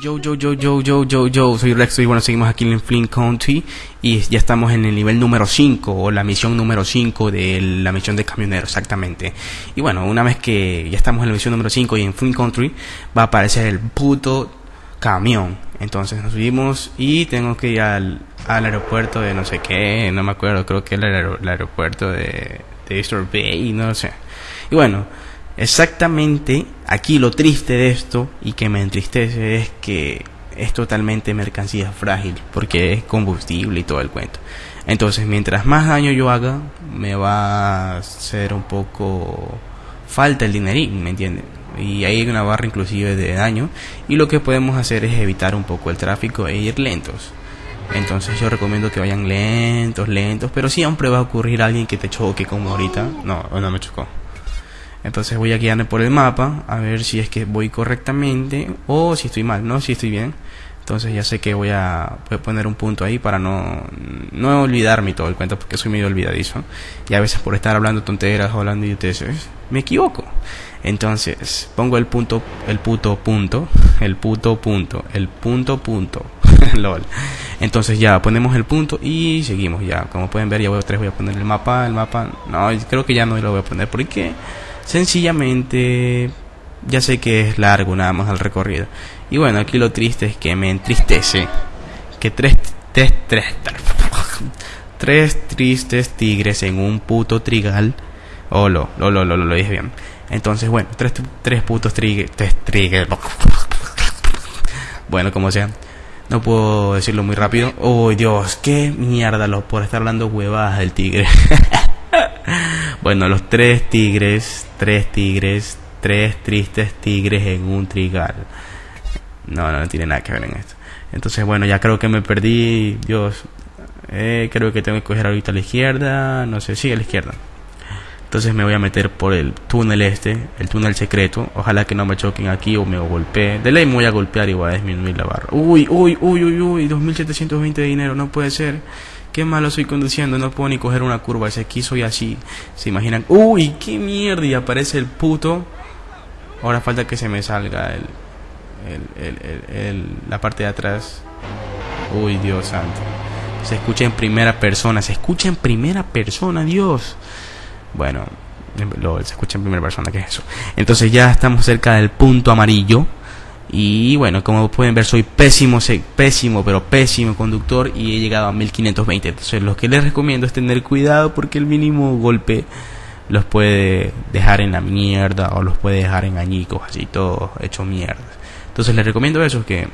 Yo, yo, yo, yo, yo, yo, yo, soy Rex y bueno, seguimos aquí en Flint County y ya estamos en el nivel número 5 o la misión número 5 de la misión de camionero, exactamente. Y bueno, una vez que ya estamos en la misión número 5 y en Flint Country va a aparecer el puto camión. Entonces nos subimos y tengo que ir al, al aeropuerto de no sé qué, no me acuerdo, creo que el, aeropuerto de, de Easter Bay, no sé. Y bueno, Exactamente, aquí lo triste de esto y que me entristece es que es totalmente mercancía frágil porque es combustible y todo el cuento. Entonces, mientras más daño yo haga, me va a ser un poco falta el dinerín, ¿me entienden? Y hay una barra inclusive de daño y lo que podemos hacer es evitar un poco el tráfico e ir lentos. Entonces yo recomiendo que vayan lentos, lentos, pero siempre va a ocurrir alguien que te choque como ahorita. No, no me chocó. Entonces voy a guiarme por el mapa a ver si es que voy correctamente o si estoy mal, ¿no? Si estoy bien. Entonces ya sé que voy a, poner un punto ahí para no, no olvidarme todo el cuento porque soy medio olvidadizo. Y a veces por estar hablando tonteras o hablando idioteces, me equivoco. Entonces pongo el punto, el puto punto, el puto punto, el punto punto. LOL. Entonces ya ponemos el punto y seguimos ya. Como pueden ver ya voy a, tres, voy a poner el mapa, el mapa. No, creo que ya no lo voy a poner porque Sencillamente, ya sé que es largo nada más el recorrido. Y bueno, aquí lo triste es que me entristece que tres, tres, tres, tres tristes tigres en un puto trigal. Oh, lo, lo, lo, lo, lo, dije bien. Entonces, bueno, tres, tres putos tigres, tres tigres. Bueno, como sea. No puedo decirlo muy rápido. Oh, Dios, qué mierda lo por estar hablando huevadas del tigre. bueno, los tres tigres, tres tigres, tres tristes tigres en un trigal. No, no, tiene nada que ver en esto. Entonces, bueno, ya creo que me perdí. Dios, eh, creo que tengo que coger ahorita a la izquierda. No sé, sí, a la izquierda. Entonces me voy a meter por el túnel este, el túnel secreto. Ojalá que no me choquen aquí o me golpeen. De ley me voy a golpear y voy a disminuir la barra. Uy, uy, uy, uy, uy, 2720 de dinero, no puede ser. Qué malo estoy conduciendo, no puedo ni coger una curva. Ese aquí soy así. Se imaginan. Uy, qué mierda. Y aparece el puto. Ahora falta que se me salga el, el, el, la parte de atrás. Uy, Dios santo. Se escucha en primera persona. Se escucha en primera persona, Dios. Bueno, lo, se escucha en primera persona, ¿qué es eso? Entonces ya estamos cerca del punto amarillo. Y bueno, como pueden ver, soy pésimo, pésimo, pero pésimo conductor y he llegado a 1520. Entonces, lo que les recomiendo es tener cuidado porque el mínimo golpe los puede dejar en la mierda o los puede dejar en añicos, así todo hecho mierda. Entonces, les recomiendo eso, que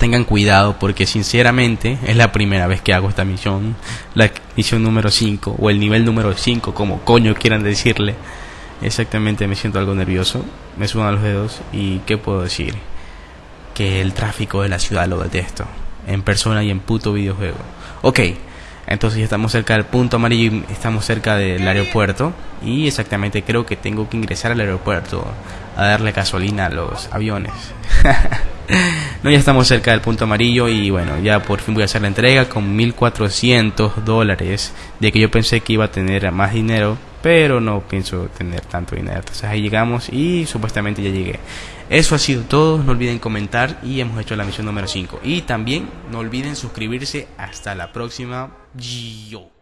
tengan cuidado porque sinceramente es la primera vez que hago esta misión, la misión número 5 o el nivel número 5, como coño quieran decirle. Exactamente, me siento algo nervioso, me sudan los dedos y ¿qué puedo decir? Que el tráfico de la ciudad lo detesto, en persona y en puto videojuego. Ok, entonces ya estamos cerca del punto amarillo estamos cerca del aeropuerto y exactamente creo que tengo que ingresar al aeropuerto a darle gasolina a los aviones. no, ya estamos cerca del punto amarillo y bueno, ya por fin voy a hacer la entrega con 1400 dólares de que yo pensé que iba a tener más dinero pero no pienso tener tanto dinero. Entonces ahí llegamos y supuestamente ya llegué. Eso ha sido todo, no olviden comentar y hemos hecho la misión número 5. Y también no olviden suscribirse. Hasta la próxima. Yo.